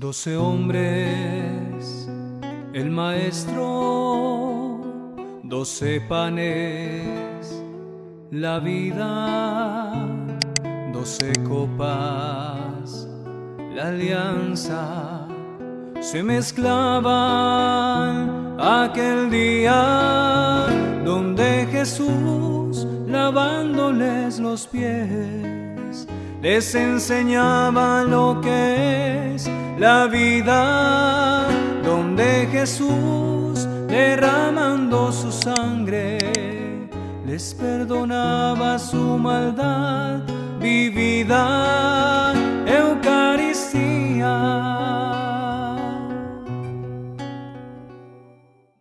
Doce hombres, el maestro, doce panes, la vida, doce copas, la alianza, se mezclaban aquel día donde Jesús lavándoles los pies les enseñaba lo que la vida, donde Jesús derramando su sangre les perdonaba su maldad vivida,